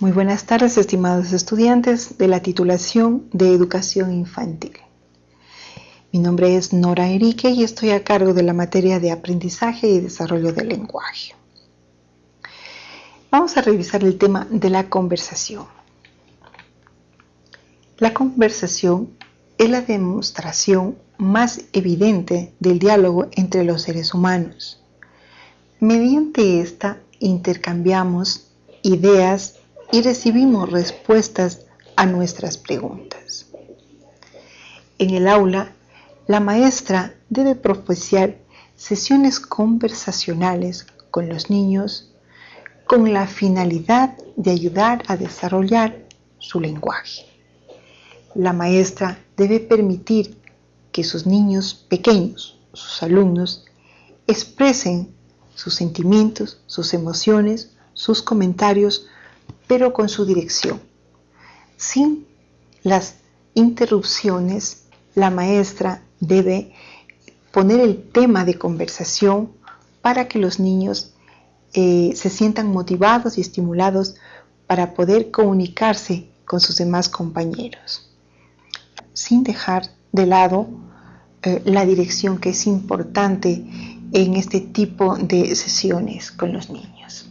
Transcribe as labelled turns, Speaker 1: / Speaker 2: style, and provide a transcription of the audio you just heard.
Speaker 1: Muy buenas tardes, estimados estudiantes de la titulación de Educación Infantil. Mi nombre es Nora Enrique y estoy a cargo de la materia de Aprendizaje y Desarrollo del Lenguaje. Vamos a revisar el tema de la conversación. La conversación es la demostración más evidente del diálogo entre los seres humanos. Mediante esta intercambiamos ideas y recibimos respuestas a nuestras preguntas. En el aula, la maestra debe propiciar sesiones conversacionales con los niños con la finalidad de ayudar a desarrollar su lenguaje. La maestra debe permitir que sus niños pequeños, sus alumnos, expresen sus sentimientos, sus emociones, sus comentarios, pero con su dirección. Sin las interrupciones, la maestra debe poner el tema de conversación para que los niños eh, se sientan motivados y estimulados para poder comunicarse con sus demás compañeros, sin dejar de lado eh, la dirección que es importante en este tipo de sesiones con los niños.